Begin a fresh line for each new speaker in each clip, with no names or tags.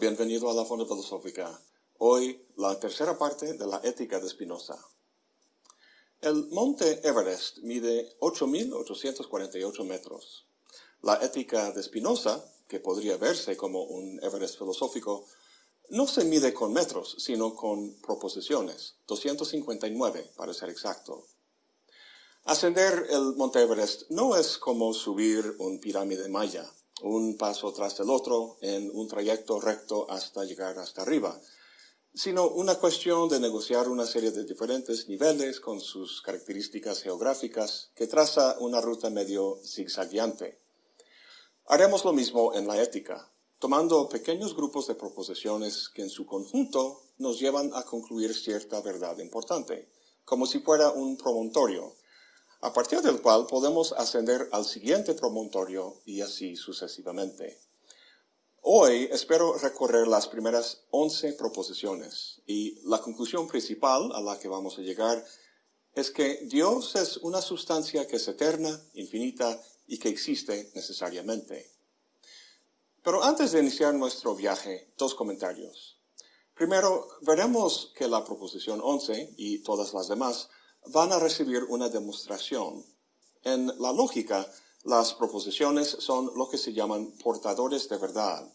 bienvenido a la Fonda Filosófica. Hoy, la tercera parte de la ética de Spinoza. El monte Everest mide 8.848 metros. La ética de Spinoza, que podría verse como un Everest filosófico, no se mide con metros, sino con proposiciones, 259 para ser exacto. Ascender el monte Everest no es como subir un pirámide maya un paso tras el otro en un trayecto recto hasta llegar hasta arriba, sino una cuestión de negociar una serie de diferentes niveles con sus características geográficas que traza una ruta medio zigzagueante. Haremos lo mismo en la ética, tomando pequeños grupos de proposiciones que en su conjunto nos llevan a concluir cierta verdad importante, como si fuera un promontorio, a partir del cual podemos ascender al siguiente promontorio y así sucesivamente. Hoy espero recorrer las primeras 11 proposiciones y la conclusión principal a la que vamos a llegar es que Dios es una sustancia que es eterna, infinita y que existe necesariamente. Pero antes de iniciar nuestro viaje, dos comentarios. Primero, veremos que la proposición 11 y todas las demás van a recibir una demostración. En la lógica, las proposiciones son lo que se llaman portadores de verdad.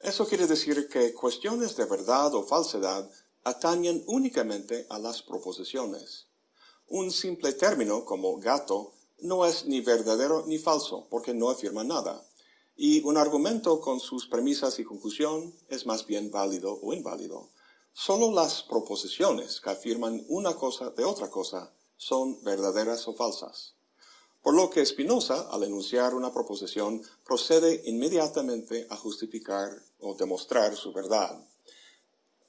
Eso quiere decir que cuestiones de verdad o falsedad atañen únicamente a las proposiciones. Un simple término como gato no es ni verdadero ni falso porque no afirma nada. Y un argumento con sus premisas y conclusión es más bien válido o inválido. Solo las proposiciones que afirman una cosa de otra cosa son verdaderas o falsas. Por lo que Spinoza, al enunciar una proposición, procede inmediatamente a justificar o demostrar su verdad.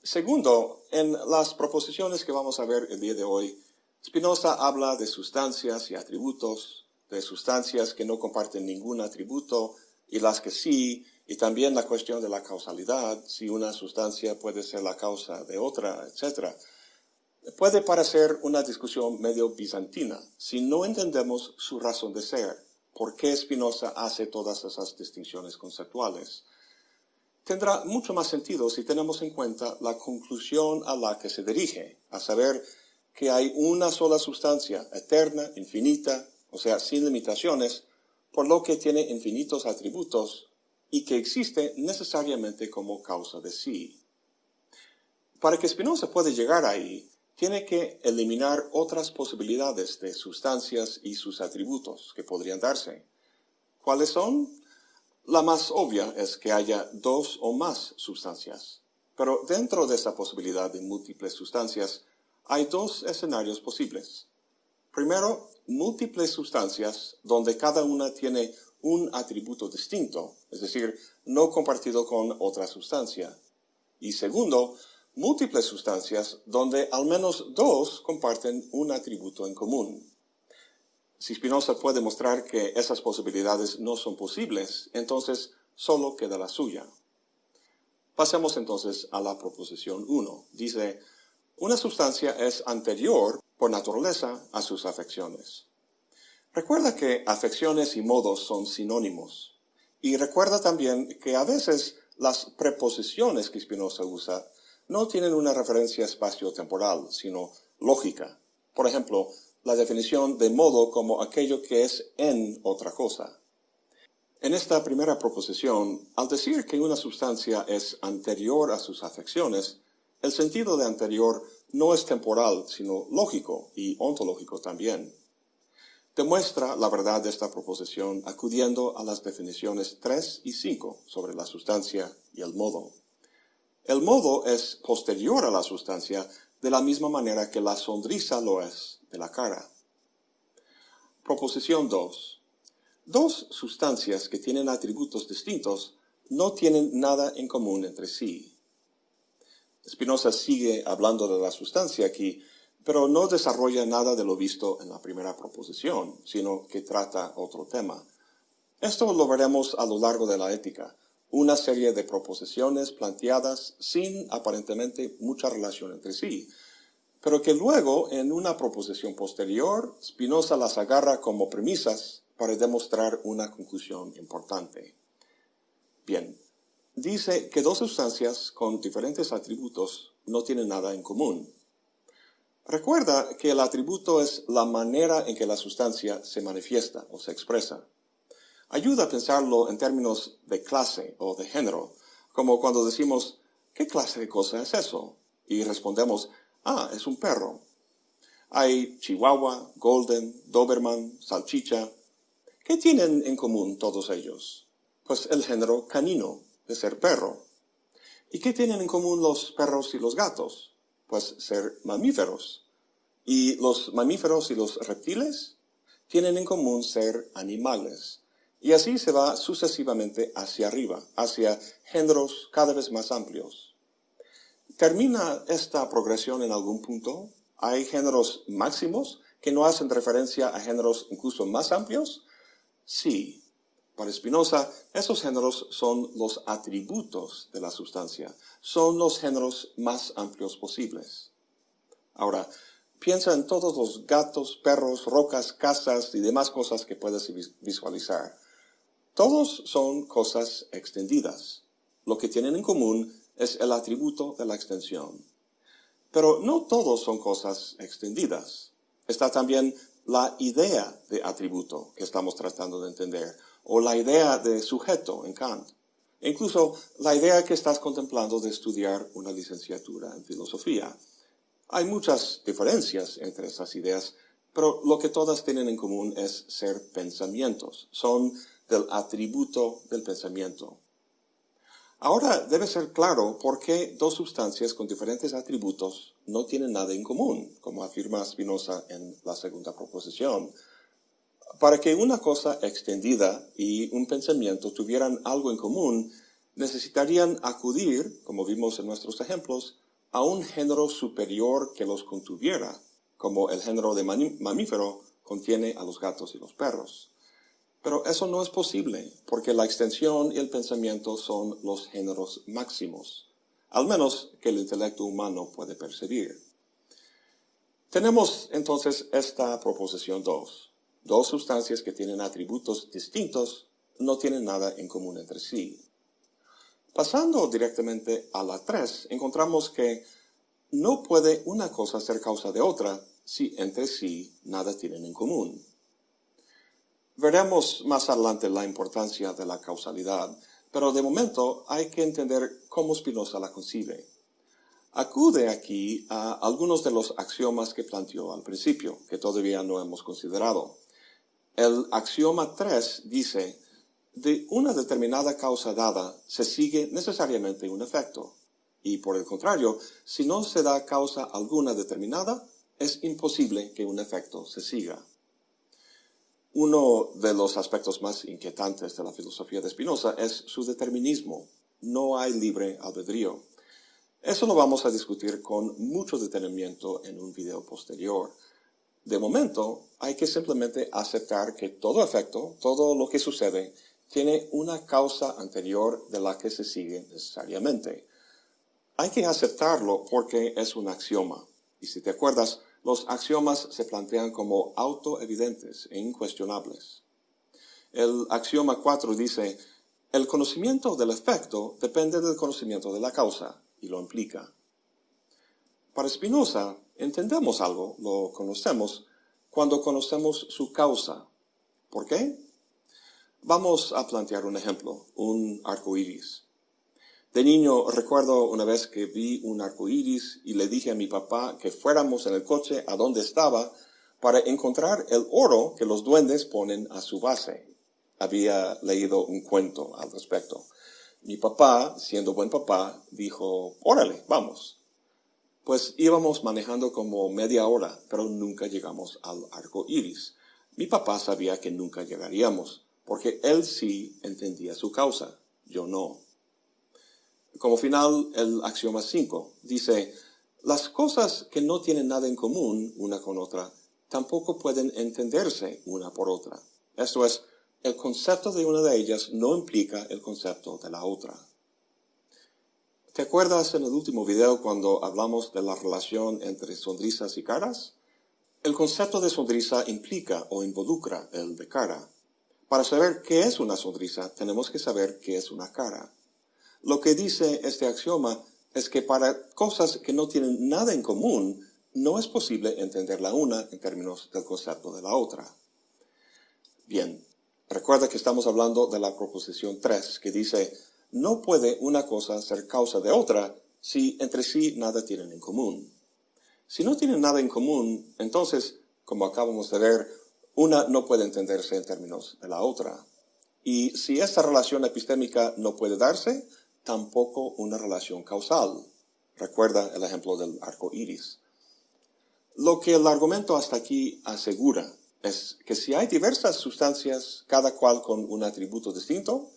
Segundo, en las proposiciones que vamos a ver el día de hoy, Spinoza habla de sustancias y atributos, de sustancias que no comparten ningún atributo y las que sí, y también la cuestión de la causalidad, si una sustancia puede ser la causa de otra, etc. Puede parecer una discusión medio bizantina si no entendemos su razón de ser, por qué Spinoza hace todas esas distinciones conceptuales. Tendrá mucho más sentido si tenemos en cuenta la conclusión a la que se dirige, a saber que hay una sola sustancia, eterna, infinita, o sea, sin limitaciones, por lo que tiene infinitos atributos y que existe necesariamente como causa de sí. Para que Spinoza pueda llegar ahí, tiene que eliminar otras posibilidades de sustancias y sus atributos que podrían darse. ¿Cuáles son? La más obvia es que haya dos o más sustancias. Pero dentro de esa posibilidad de múltiples sustancias, hay dos escenarios posibles. Primero, múltiples sustancias donde cada una tiene un atributo distinto, es decir, no compartido con otra sustancia. Y segundo, múltiples sustancias donde al menos dos comparten un atributo en común. Si Spinoza puede mostrar que esas posibilidades no son posibles, entonces solo queda la suya. Pasemos entonces a la proposición 1. Dice, una sustancia es anterior por naturaleza a sus afecciones. Recuerda que afecciones y modos son sinónimos. Y recuerda también que a veces las preposiciones que Spinoza usa no tienen una referencia espacio-temporal, sino lógica. Por ejemplo, la definición de modo como aquello que es en otra cosa. En esta primera proposición, al decir que una sustancia es anterior a sus afecciones, el sentido de anterior no es temporal, sino lógico y ontológico también demuestra la verdad de esta proposición acudiendo a las definiciones 3 y 5 sobre la sustancia y el modo. El modo es posterior a la sustancia de la misma manera que la sonrisa lo es de la cara. Proposición 2. Dos sustancias que tienen atributos distintos no tienen nada en común entre sí. Spinoza sigue hablando de la sustancia aquí, pero no desarrolla nada de lo visto en la primera proposición, sino que trata otro tema. Esto lo veremos a lo largo de la ética, una serie de proposiciones planteadas sin aparentemente mucha relación entre sí, pero que luego, en una proposición posterior, Spinoza las agarra como premisas para demostrar una conclusión importante. Bien, dice que dos sustancias con diferentes atributos no tienen nada en común. Recuerda que el atributo es la manera en que la sustancia se manifiesta o se expresa. Ayuda a pensarlo en términos de clase o de género, como cuando decimos, ¿qué clase de cosa es eso? Y respondemos, ah, es un perro. Hay Chihuahua, Golden, Doberman, Salchicha. ¿Qué tienen en común todos ellos? Pues el género canino, de ser perro. ¿Y qué tienen en común los perros y los gatos? Pues ser mamíferos. ¿Y los mamíferos y los reptiles? Tienen en común ser animales. Y así se va sucesivamente hacia arriba, hacia géneros cada vez más amplios. ¿Termina esta progresión en algún punto? ¿Hay géneros máximos que no hacen referencia a géneros incluso más amplios? Sí. Para Spinoza, esos géneros son los atributos de la sustancia, son los géneros más amplios posibles. Ahora, piensa en todos los gatos, perros, rocas, casas y demás cosas que puedes visualizar. Todos son cosas extendidas. Lo que tienen en común es el atributo de la extensión. Pero no todos son cosas extendidas. Está también la idea de atributo que estamos tratando de entender, o la idea de sujeto en Kant. E incluso la idea que estás contemplando de estudiar una licenciatura en filosofía. Hay muchas diferencias entre esas ideas, pero lo que todas tienen en común es ser pensamientos. Son del atributo del pensamiento. Ahora debe ser claro por qué dos sustancias con diferentes atributos no tienen nada en común, como afirma Spinoza en la segunda proposición. Para que una cosa extendida y un pensamiento tuvieran algo en común, necesitarían acudir, como vimos en nuestros ejemplos, a un género superior que los contuviera, como el género de mamífero contiene a los gatos y los perros. Pero eso no es posible, porque la extensión y el pensamiento son los géneros máximos, al menos que el intelecto humano puede percibir. Tenemos entonces esta proposición 2. Dos sustancias que tienen atributos distintos no tienen nada en común entre sí. Pasando directamente a la 3, encontramos que no puede una cosa ser causa de otra si entre sí nada tienen en común. Veremos más adelante la importancia de la causalidad, pero de momento hay que entender cómo Spinoza la concibe. Acude aquí a algunos de los axiomas que planteó al principio, que todavía no hemos considerado. El axioma 3 dice, de una determinada causa dada se sigue necesariamente un efecto. Y por el contrario, si no se da causa alguna determinada, es imposible que un efecto se siga. Uno de los aspectos más inquietantes de la filosofía de Spinoza es su determinismo. No hay libre albedrío. Eso lo vamos a discutir con mucho detenimiento en un video posterior. De momento, hay que simplemente aceptar que todo efecto, todo lo que sucede, tiene una causa anterior de la que se sigue necesariamente. Hay que aceptarlo porque es un axioma. Y si te acuerdas, los axiomas se plantean como autoevidentes e incuestionables. El axioma 4 dice, el conocimiento del efecto depende del conocimiento de la causa, y lo implica. Para Spinoza, entendemos algo, lo conocemos, cuando conocemos su causa. ¿Por qué? Vamos a plantear un ejemplo, un arco iris. De niño recuerdo una vez que vi un arco iris y le dije a mi papá que fuéramos en el coche a donde estaba para encontrar el oro que los duendes ponen a su base. Había leído un cuento al respecto. Mi papá, siendo buen papá, dijo, órale, vamos. Pues íbamos manejando como media hora, pero nunca llegamos al arco iris. Mi papá sabía que nunca llegaríamos, porque él sí entendía su causa, yo no. Como final, el axioma 5 dice, las cosas que no tienen nada en común una con otra tampoco pueden entenderse una por otra. Esto es, el concepto de una de ellas no implica el concepto de la otra. ¿Te acuerdas en el último video cuando hablamos de la relación entre sonrisas y caras? El concepto de sonrisa implica o involucra el de cara. Para saber qué es una sonrisa, tenemos que saber qué es una cara. Lo que dice este axioma es que para cosas que no tienen nada en común, no es posible entender la una en términos del concepto de la otra. Bien, recuerda que estamos hablando de la proposición 3, que dice, no puede una cosa ser causa de otra si entre sí nada tienen en común. Si no tienen nada en común, entonces, como acabamos de ver, una no puede entenderse en términos de la otra. Y si esta relación epistémica no puede darse, tampoco una relación causal. Recuerda el ejemplo del arco iris. Lo que el argumento hasta aquí asegura es que si hay diversas sustancias, cada cual con un atributo distinto,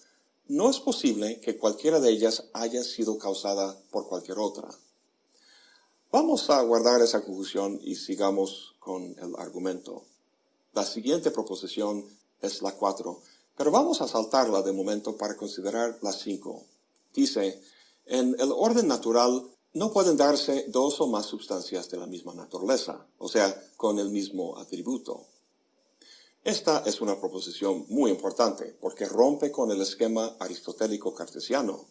no es posible que cualquiera de ellas haya sido causada por cualquier otra. Vamos a guardar esa conclusión y sigamos con el argumento. La siguiente proposición es la 4, pero vamos a saltarla de momento para considerar la 5. Dice, en el orden natural no pueden darse dos o más sustancias de la misma naturaleza, o sea, con el mismo atributo. Esta es una proposición muy importante porque rompe con el esquema aristotélico cartesiano.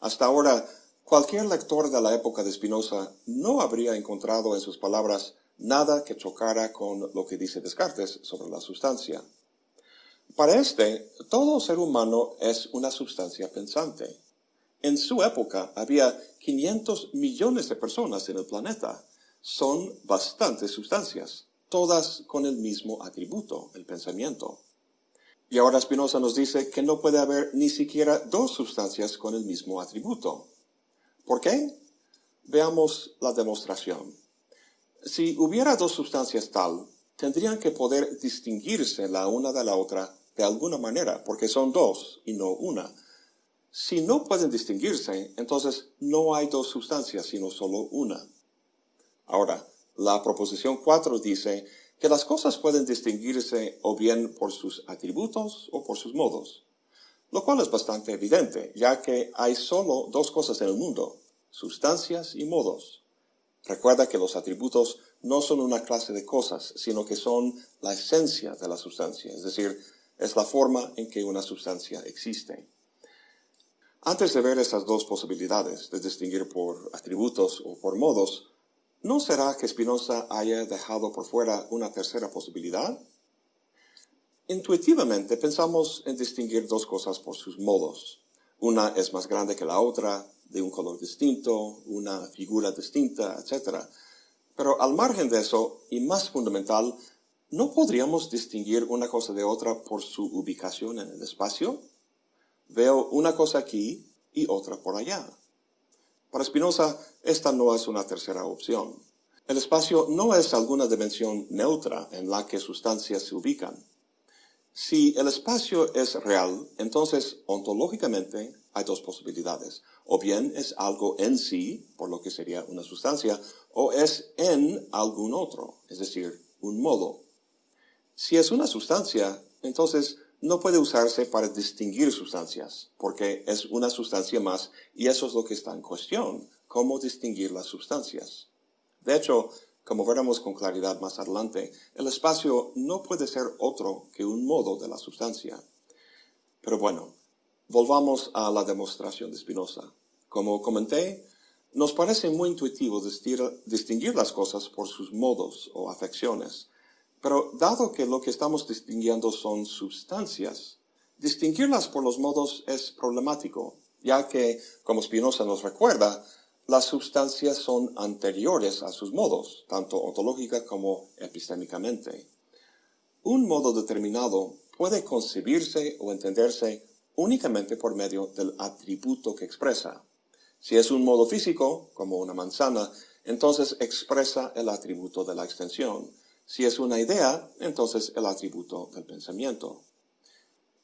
Hasta ahora, cualquier lector de la época de Spinoza no habría encontrado en sus palabras nada que chocara con lo que dice Descartes sobre la sustancia. Para este, todo ser humano es una sustancia pensante. En su época había 500 millones de personas en el planeta. Son bastantes sustancias todas con el mismo atributo, el pensamiento. Y ahora Spinoza nos dice que no puede haber ni siquiera dos sustancias con el mismo atributo. ¿Por qué? Veamos la demostración. Si hubiera dos sustancias tal, tendrían que poder distinguirse la una de la otra de alguna manera, porque son dos y no una. Si no pueden distinguirse, entonces no hay dos sustancias, sino solo una. Ahora, la proposición 4 dice que las cosas pueden distinguirse o bien por sus atributos o por sus modos, lo cual es bastante evidente, ya que hay solo dos cosas en el mundo, sustancias y modos. Recuerda que los atributos no son una clase de cosas, sino que son la esencia de la sustancia, es decir, es la forma en que una sustancia existe. Antes de ver esas dos posibilidades, de distinguir por atributos o por modos, ¿No será que Spinoza haya dejado por fuera una tercera posibilidad? Intuitivamente pensamos en distinguir dos cosas por sus modos. Una es más grande que la otra, de un color distinto, una figura distinta, etc. Pero al margen de eso, y más fundamental, ¿no podríamos distinguir una cosa de otra por su ubicación en el espacio? Veo una cosa aquí y otra por allá. Para Spinoza, esta no es una tercera opción. El espacio no es alguna dimensión neutra en la que sustancias se ubican. Si el espacio es real, entonces ontológicamente hay dos posibilidades. O bien es algo en sí, por lo que sería una sustancia, o es en algún otro, es decir, un modo. Si es una sustancia, entonces no puede usarse para distinguir sustancias, porque es una sustancia más y eso es lo que está en cuestión, cómo distinguir las sustancias. De hecho, como veremos con claridad más adelante, el espacio no puede ser otro que un modo de la sustancia. Pero bueno, volvamos a la demostración de Spinoza. Como comenté, nos parece muy intuitivo distinguir las cosas por sus modos o afecciones, pero dado que lo que estamos distinguiendo son sustancias, distinguirlas por los modos es problemático, ya que, como Spinoza nos recuerda, las sustancias son anteriores a sus modos, tanto ontológica como epistémicamente. Un modo determinado puede concebirse o entenderse únicamente por medio del atributo que expresa. Si es un modo físico, como una manzana, entonces expresa el atributo de la extensión. Si es una idea, entonces el atributo del pensamiento.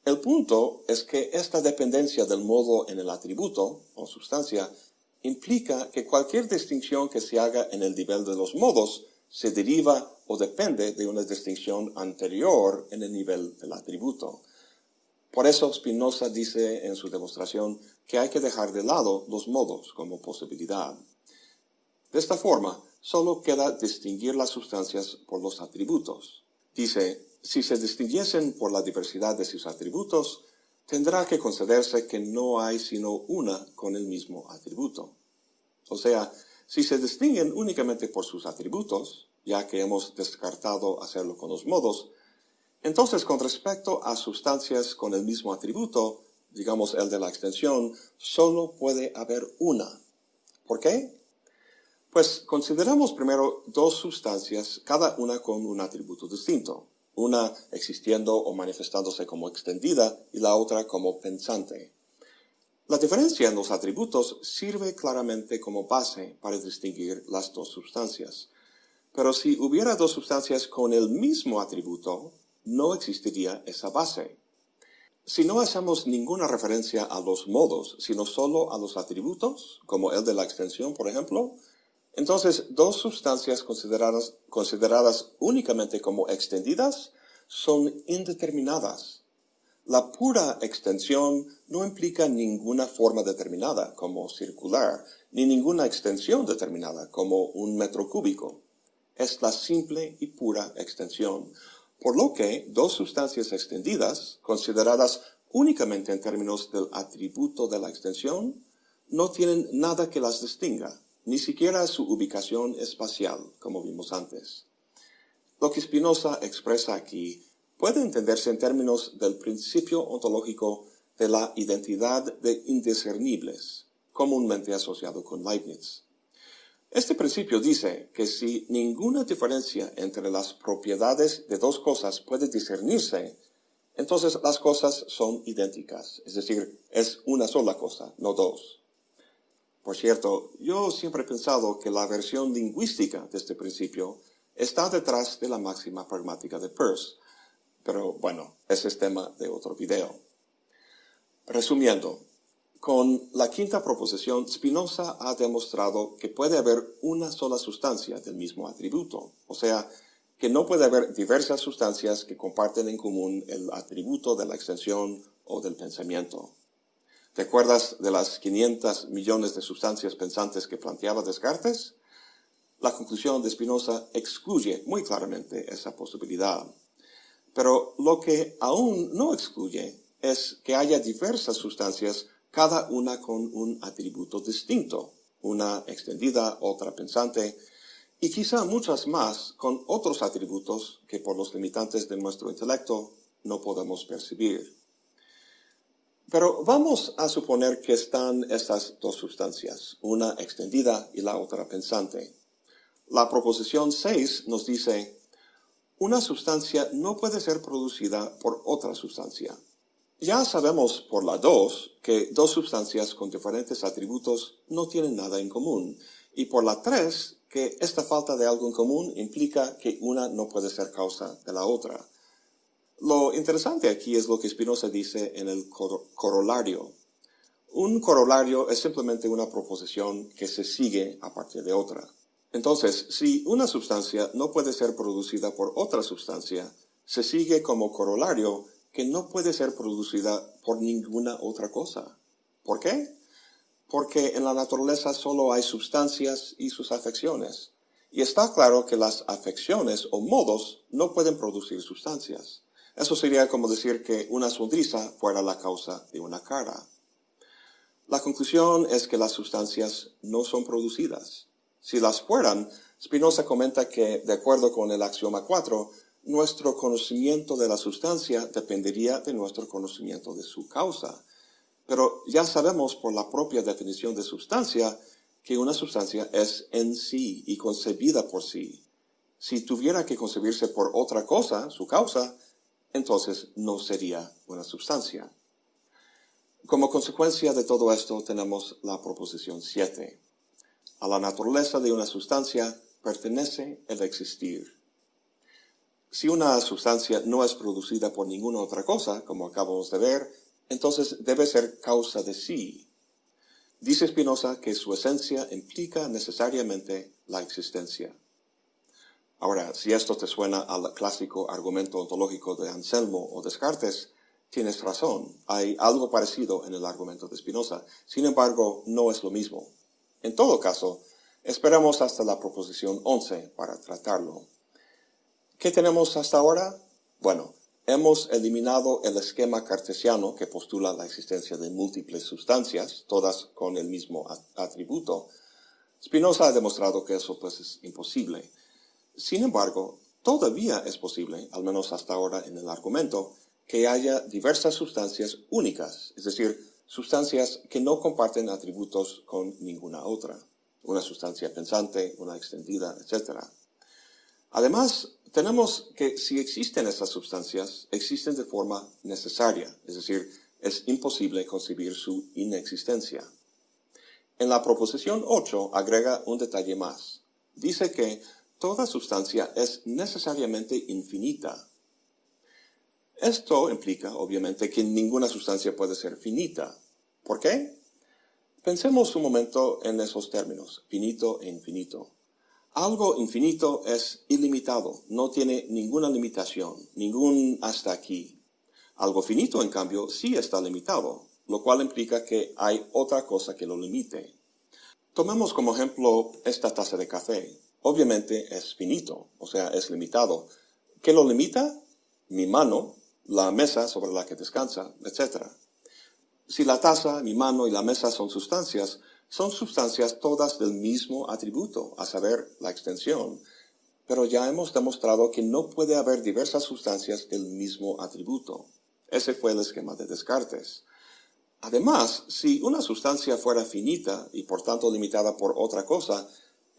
El punto es que esta dependencia del modo en el atributo, o sustancia, implica que cualquier distinción que se haga en el nivel de los modos se deriva o depende de una distinción anterior en el nivel del atributo. Por eso Spinoza dice en su demostración que hay que dejar de lado los modos como posibilidad. De esta forma, solo queda distinguir las sustancias por los atributos. Dice, si se distinguiesen por la diversidad de sus atributos, tendrá que concederse que no hay sino una con el mismo atributo. O sea, si se distinguen únicamente por sus atributos, ya que hemos descartado hacerlo con los modos, entonces con respecto a sustancias con el mismo atributo, digamos el de la extensión, solo puede haber una. ¿Por qué? Pues consideramos primero dos sustancias, cada una con un atributo distinto, una existiendo o manifestándose como extendida y la otra como pensante. La diferencia en los atributos sirve claramente como base para distinguir las dos sustancias. Pero si hubiera dos sustancias con el mismo atributo, no existiría esa base. Si no hacemos ninguna referencia a los modos, sino solo a los atributos, como el de la extensión, por ejemplo, entonces dos sustancias consideradas, únicamente como extendidas son indeterminadas. La pura extensión no implica ninguna forma determinada, como circular, ni ninguna extensión determinada, como un metro cúbico. Es la simple y pura extensión, por lo que dos sustancias extendidas, consideradas únicamente en términos del atributo de la extensión, no tienen nada que las distinga, ni siquiera su ubicación espacial, como vimos antes. Lo que Spinoza expresa aquí puede entenderse en términos del principio ontológico de la identidad de indiscernibles, comúnmente asociado con Leibniz. Este principio dice que si ninguna diferencia entre las propiedades de dos cosas puede discernirse, entonces las cosas son idénticas, es decir, es una sola cosa, no dos. Por cierto, yo siempre he pensado que la versión lingüística de este principio está detrás de la máxima pragmática de Peirce, pero bueno, ese es tema de otro video. Resumiendo, con la quinta proposición, Spinoza ha demostrado que puede haber una sola sustancia del mismo atributo, o sea, que no puede haber diversas sustancias que comparten en común el atributo de la extensión o del pensamiento. ¿Te acuerdas de las 500 millones de sustancias pensantes que planteaba Descartes? La conclusión de Spinoza excluye muy claramente esa posibilidad. Pero lo que aún no excluye es que haya diversas sustancias cada una con un atributo distinto, una extendida, otra pensante, y quizá muchas más con otros atributos que por los limitantes de nuestro intelecto no podemos percibir. Pero vamos a suponer que están estas dos sustancias, una extendida y la otra pensante. La proposición 6 nos dice, una sustancia no puede ser producida por otra sustancia. Ya sabemos por la 2 que dos sustancias con diferentes atributos no tienen nada en común. Y por la 3 que esta falta de algo en común implica que una no puede ser causa de la otra. Lo interesante aquí es lo que Spinoza dice en el corolario. Un corolario es simplemente una proposición que se sigue a partir de otra. Entonces, si una sustancia no puede ser producida por otra sustancia, se sigue como corolario que no puede ser producida por ninguna otra cosa. ¿Por qué? Porque en la naturaleza solo hay sustancias y sus afecciones. Y está claro que las afecciones o modos no pueden producir sustancias. Eso sería como decir que una sonrisa fuera la causa de una cara. La conclusión es que las sustancias no son producidas. Si las fueran, Spinoza comenta que, de acuerdo con el axioma 4, nuestro conocimiento de la sustancia dependería de nuestro conocimiento de su causa. Pero ya sabemos por la propia definición de sustancia que una sustancia es en sí y concebida por sí. Si tuviera que concebirse por otra cosa, su causa, entonces no sería una sustancia. Como consecuencia de todo esto tenemos la proposición 7. A la naturaleza de una sustancia pertenece el existir. Si una sustancia no es producida por ninguna otra cosa, como acabamos de ver, entonces debe ser causa de sí. Dice Spinoza que su esencia implica necesariamente la existencia. Ahora, si esto te suena al clásico argumento ontológico de Anselmo o Descartes, tienes razón. Hay algo parecido en el argumento de Spinoza. Sin embargo, no es lo mismo. En todo caso, esperamos hasta la proposición 11 para tratarlo. ¿Qué tenemos hasta ahora? Bueno, hemos eliminado el esquema cartesiano que postula la existencia de múltiples sustancias, todas con el mismo atributo, Spinoza ha demostrado que eso pues es imposible. Sin embargo, todavía es posible, al menos hasta ahora en el argumento, que haya diversas sustancias únicas, es decir, sustancias que no comparten atributos con ninguna otra, una sustancia pensante, una extendida, etc. Además, tenemos que si existen esas sustancias, existen de forma necesaria, es decir, es imposible concebir su inexistencia. En la proposición 8 agrega un detalle más. Dice que toda sustancia es necesariamente infinita. Esto implica, obviamente, que ninguna sustancia puede ser finita. ¿Por qué? Pensemos un momento en esos términos, finito e infinito. Algo infinito es ilimitado, no tiene ninguna limitación, ningún hasta aquí. Algo finito, en cambio, sí está limitado, lo cual implica que hay otra cosa que lo limite. Tomemos como ejemplo esta taza de café. Obviamente es finito, o sea, es limitado. ¿Qué lo limita? Mi mano, la mesa sobre la que descansa, etc. Si la taza, mi mano y la mesa son sustancias, son sustancias todas del mismo atributo, a saber, la extensión. Pero ya hemos demostrado que no puede haber diversas sustancias del mismo atributo. Ese fue el esquema de Descartes. Además, si una sustancia fuera finita y por tanto limitada por otra cosa,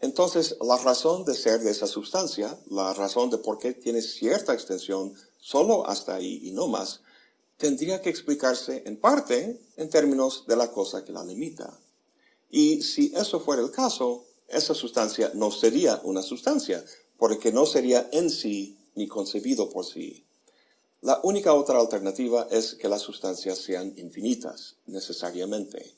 entonces la razón de ser de esa sustancia, la razón de por qué tiene cierta extensión solo hasta ahí y no más, tendría que explicarse en parte en términos de la cosa que la limita. Y si eso fuera el caso, esa sustancia no sería una sustancia, porque no sería en sí ni concebido por sí. La única otra alternativa es que las sustancias sean infinitas, necesariamente.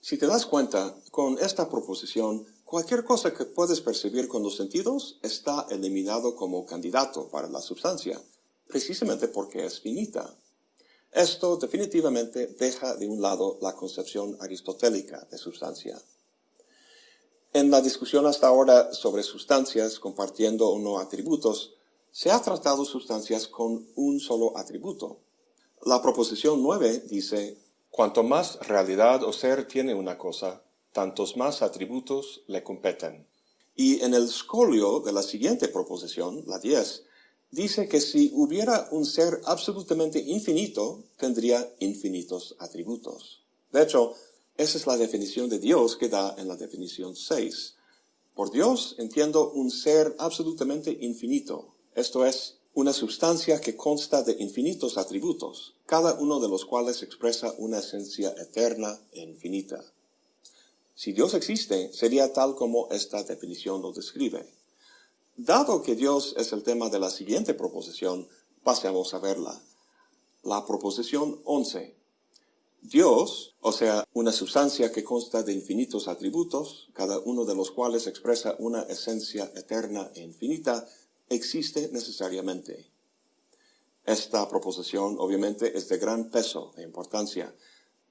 Si te das cuenta, con esta proposición, cualquier cosa que puedes percibir con los sentidos está eliminado como candidato para la sustancia, precisamente porque es finita. Esto definitivamente deja de un lado la concepción aristotélica de sustancia. En la discusión hasta ahora sobre sustancias compartiendo o no atributos, se ha tratado sustancias con un solo atributo. La proposición 9 dice, cuanto más realidad o ser tiene una cosa, tantos más atributos le competen. Y en el scolio de la siguiente proposición, la 10, dice que si hubiera un ser absolutamente infinito, tendría infinitos atributos. De hecho, esa es la definición de Dios que da en la definición 6. Por Dios entiendo un ser absolutamente infinito, esto es, una sustancia que consta de infinitos atributos, cada uno de los cuales expresa una esencia eterna e infinita. Si Dios existe, sería tal como esta definición lo describe. Dado que Dios es el tema de la siguiente proposición, pasemos a verla. La proposición 11. Dios, o sea, una sustancia que consta de infinitos atributos, cada uno de los cuales expresa una esencia eterna e infinita, existe necesariamente. Esta proposición obviamente es de gran peso e importancia.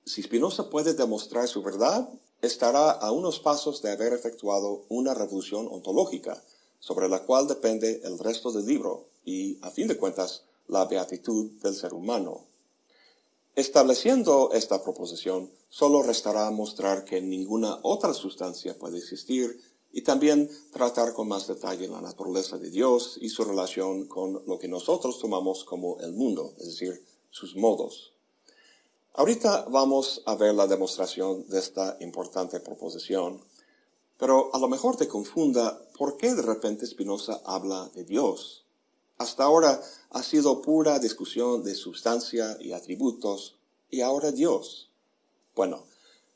Si Spinoza puede demostrar su verdad, estará a unos pasos de haber efectuado una revolución ontológica, sobre la cual depende el resto del libro y, a fin de cuentas, la beatitud del ser humano. Estableciendo esta proposición, solo restará mostrar que ninguna otra sustancia puede existir y también tratar con más detalle la naturaleza de Dios y su relación con lo que nosotros tomamos como el mundo, es decir, sus modos. Ahorita vamos a ver la demostración de esta importante proposición pero a lo mejor te confunda por qué de repente Spinoza habla de Dios. Hasta ahora ha sido pura discusión de sustancia y atributos, y ahora Dios. Bueno,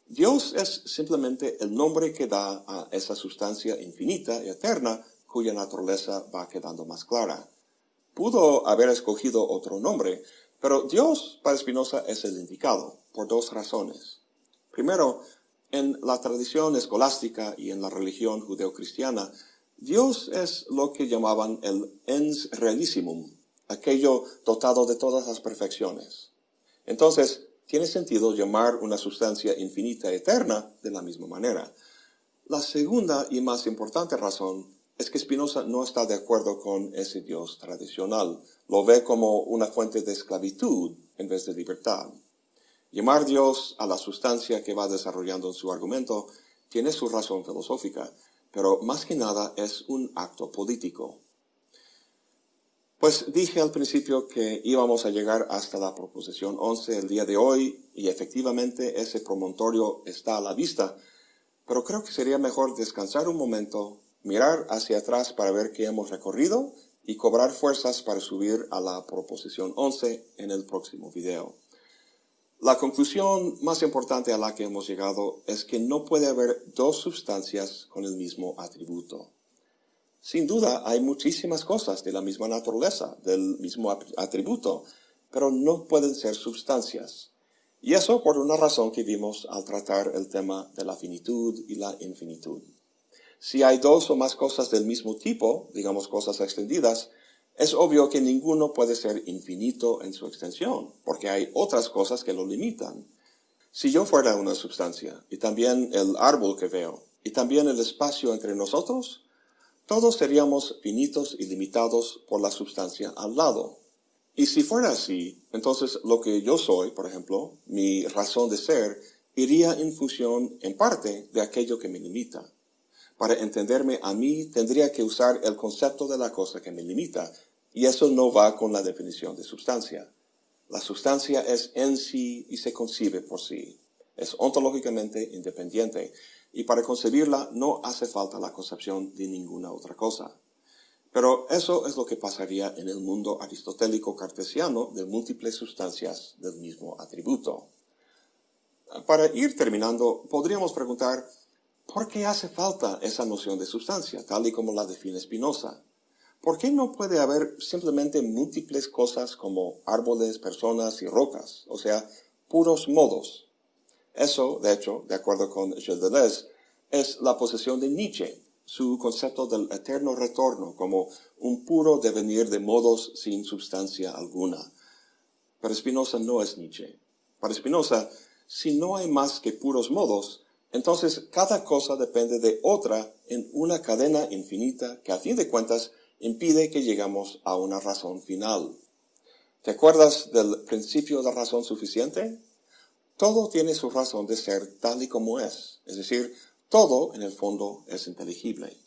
Dios es simplemente el nombre que da a esa sustancia infinita y eterna cuya naturaleza va quedando más clara. Pudo haber escogido otro nombre, pero Dios para Spinoza es el indicado, por dos razones. Primero, en la tradición escolástica y en la religión judeocristiana, Dios es lo que llamaban el ens realissimum, aquello dotado de todas las perfecciones. Entonces, tiene sentido llamar una sustancia infinita eterna de la misma manera. La segunda y más importante razón es que Spinoza no está de acuerdo con ese Dios tradicional. Lo ve como una fuente de esclavitud en vez de libertad. Llamar Dios a la sustancia que va desarrollando en su argumento tiene su razón filosófica, pero más que nada es un acto político. Pues dije al principio que íbamos a llegar hasta la proposición 11 el día de hoy y efectivamente ese promontorio está a la vista, pero creo que sería mejor descansar un momento, mirar hacia atrás para ver qué hemos recorrido y cobrar fuerzas para subir a la proposición 11 en el próximo video. La conclusión más importante a la que hemos llegado es que no puede haber dos sustancias con el mismo atributo. Sin duda, hay muchísimas cosas de la misma naturaleza, del mismo atributo, pero no pueden ser sustancias. Y eso por una razón que vimos al tratar el tema de la finitud y la infinitud. Si hay dos o más cosas del mismo tipo, digamos cosas extendidas, es obvio que ninguno puede ser infinito en su extensión, porque hay otras cosas que lo limitan. Si yo fuera una sustancia, y también el árbol que veo, y también el espacio entre nosotros, todos seríamos finitos y limitados por la sustancia al lado. Y si fuera así, entonces lo que yo soy, por ejemplo, mi razón de ser, iría en función, en parte, de aquello que me limita. Para entenderme a mí, tendría que usar el concepto de la cosa que me limita, y eso no va con la definición de sustancia. La sustancia es en sí y se concibe por sí. Es ontológicamente independiente, y para concebirla no hace falta la concepción de ninguna otra cosa. Pero eso es lo que pasaría en el mundo aristotélico cartesiano de múltiples sustancias del mismo atributo. Para ir terminando, podríamos preguntar, ¿por qué hace falta esa noción de sustancia, tal y como la define Spinoza? ¿Por qué no puede haber simplemente múltiples cosas como árboles, personas y rocas, o sea, puros modos, eso, de hecho, de acuerdo con Gilles es la posesión de Nietzsche, su concepto del eterno retorno como un puro devenir de modos sin sustancia alguna. Para Spinoza no es Nietzsche. Para Spinoza, si no hay más que puros modos, entonces cada cosa depende de otra en una cadena infinita que a fin de cuentas impide que llegamos a una razón final. ¿Te acuerdas del principio de razón suficiente? Todo tiene su razón de ser tal y como es, es decir, todo en el fondo es inteligible.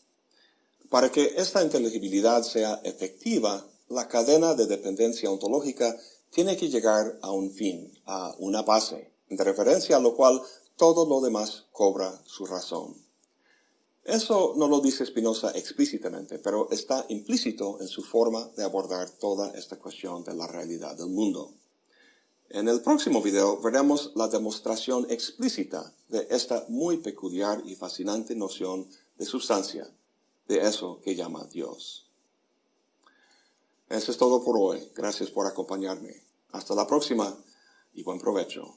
Para que esta inteligibilidad sea efectiva, la cadena de dependencia ontológica tiene que llegar a un fin, a una base, de referencia a lo cual todo lo demás cobra su razón. Eso no lo dice Spinoza explícitamente, pero está implícito en su forma de abordar toda esta cuestión de la realidad del mundo. En el próximo video veremos la demostración explícita de esta muy peculiar y fascinante noción de sustancia, de eso que llama Dios. Eso es todo por hoy. Gracias por acompañarme. Hasta la próxima y buen provecho.